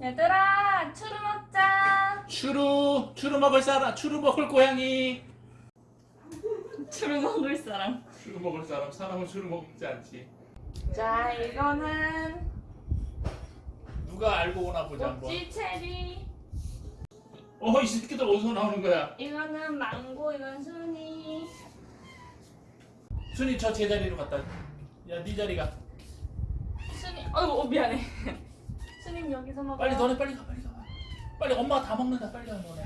얘들아 추루 먹자. 추루 추루 먹을 사람 추루 먹을 고양이. 추루 먹을 사람. 추루 먹을 사람 사람은 추루 먹지 않지. 자 이거는 누가 알고 오나 보자 한번. 모찌 체리. 어이 새끼들 어디서 나오는 거야? 이거는 망고 이건 순이. 순이 저 제자리로 갖다. 야네 자리가. 순이 어이구 어, 미안해 순이 여기서 먹어 빨리 너네 빨리 가 빨리 가. 빨리 엄마가 다 먹는다 빨리 가 너네.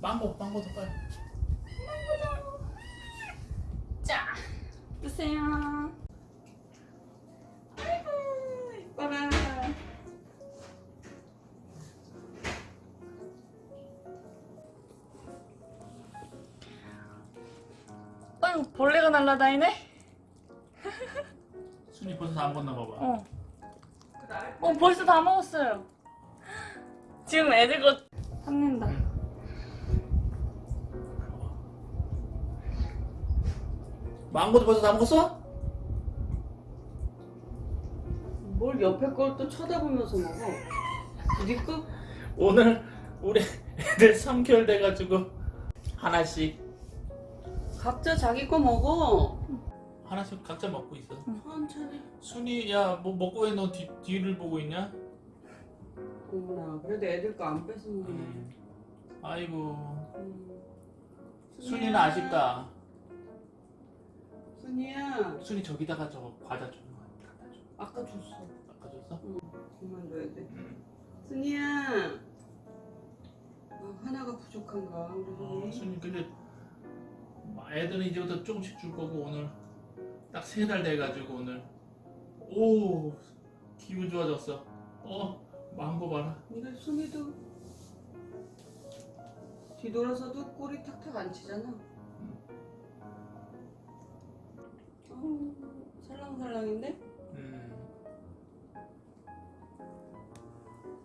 망고 망고 더 빨리. 자 드세요 아이고 벌레가 날라다니네 순이 벌써 다 먹었나 봐봐 어. 어 벌써 다 먹었어요 지금 애들 거 탐낸다 망고도 벌써 다 먹었어? 뭘 옆에 걸 또 쳐다보면서 먹어? 네 거? 오늘 우리 애들 3개월 돼가지고 하나씩 각자 자기 거 먹어. 하나씩 각자 먹고 있어 천천히. 순이 야뭐 먹고 왜너 뒤를 보고 있냐? 어머나, 그래도 애들 거 안 뺏어 먹네. 음. 아이고 음. 순이는 아쉽다 순이야, 순이 저기다가 저 과자 좀 갖다 줘 아까 줬어. 아까 줬어? 그만 둬야 돼. 응. 순이야. 아, 하나가 부족한가 우리 어, 순이? 순이 근데 애들은 이제부터 조금씩 줄 거고 오늘 딱 세 달 돼가지고 오늘 오 기분 좋아졌어 어 망고 봐라 근데 순이도 뒤돌아서도 꼬리 탁탁 안 치잖아. 어우, 살랑살랑인데? 음.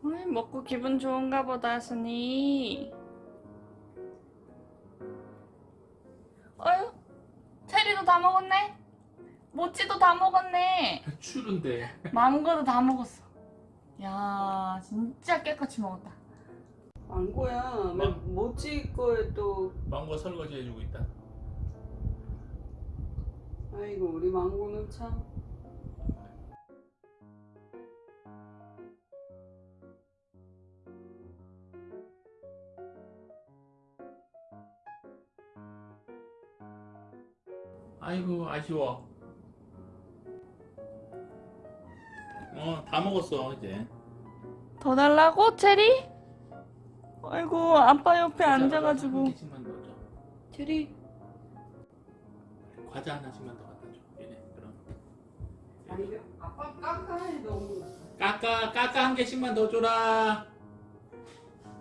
어이, 먹고 기분 좋은가 보다 순이 체리도 다 먹었네? 모찌도 다 먹었네? 추른데. 망고도 다 먹었어. 야 진짜 깨끗이 먹었다. 망고야. 망- 모찌 거에 또 망고 설거지 해주고 있다. 아이고 우리 망고는 참 아이고 아쉬워. 어 다 먹었어 이제. 더 달라고 체리? 아이고 아빠 옆에 앉아가지고. 한 줘. 체리? 과자 하나씩만 더 갖다 줘 얘네 그럼. 아니 아빠 깜깜해 너무. 까까 까까 한 개씩만 더 줘라.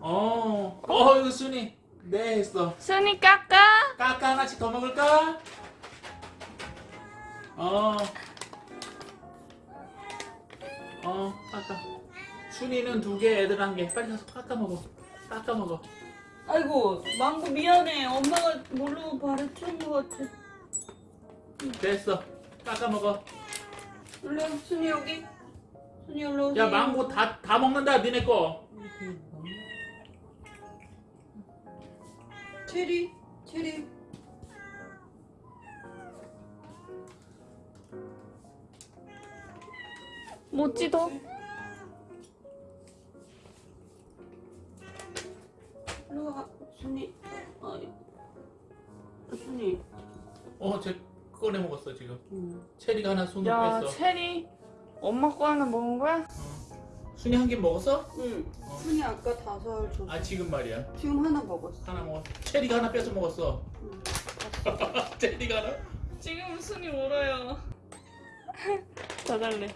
어, 어 이거 순이 네 했어. 순이 깎아? 까까 하나씩 더 먹을까? 어, 어, 까까. 순이는 두 개, 애들 한 개. 빨리 가서 까까 먹어. 까까 먹어. 아이고 망고 미안해 엄마가 모르고 발에 튀은 것 같아 됐어. 까까 먹어. 일로 와, 순이 여기 순이 일로 오세요 야, 망고 다, 다 먹는다, 니네 거. 체리 체리 일로 와 순이 어이 순이 어, 쟤 꺼내 먹었어, 지금. 응. 체리가 하나 손으로 야 뺐어. 체리 엄마 거 하나 먹은 거야? 어. 순이 한 개 먹었어? 응. 어. 순이 아까 다섯 줬어 아, 지금 말이야. 지금 하나 먹었어 하나 먹었어. 체리가 하나 뺏어 먹었어. 응. 체리가 하나? 지금 순이 울어요 더 달래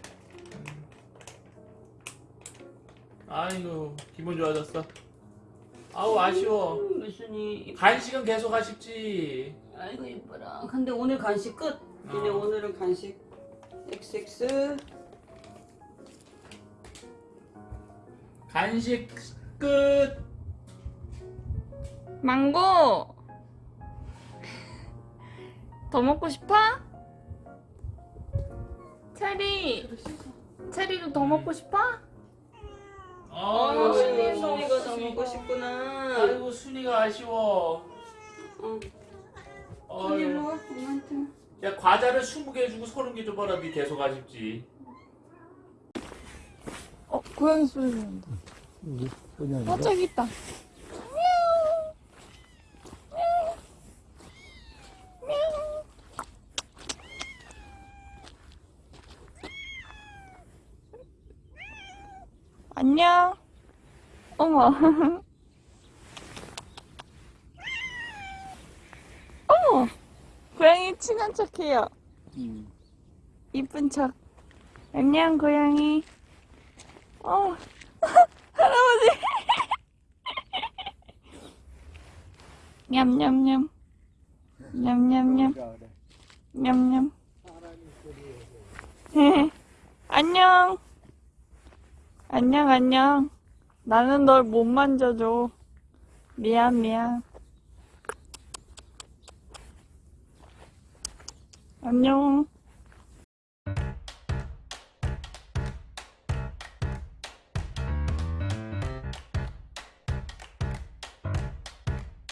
아이고, 기분 좋아졌어. 아우, 아쉬워. 음, 순이 간식은 계속 아쉽지. 아이고 이뻐라 근데 오늘 간식 끝 얘네 어. 오늘은 간식 XX 간식 끝. 망고 더 먹고 싶어? 체리, 체리도 더 먹고 싶어? 아, 어, 순이, 순이가 더 먹고 싶구나. 아이고 순이가 아쉬워. 어. 순이 와, 엄마한테. 야 과자를 20개 주고 30개 줘봐라 니 계속 아쉽지. 어, 고양이 소리 난다. 어, 저기 있다. 안녕. 어머. 어머. 고양이 친한 척해요. 이쁜 척. 안녕, 고양이. 어. 할아버지. 냠냠냠. 냠냠냠. 냠냠. 안녕. 안녕, 안녕. 나는 널 못 만져줘. 미안, 미안. 안녕.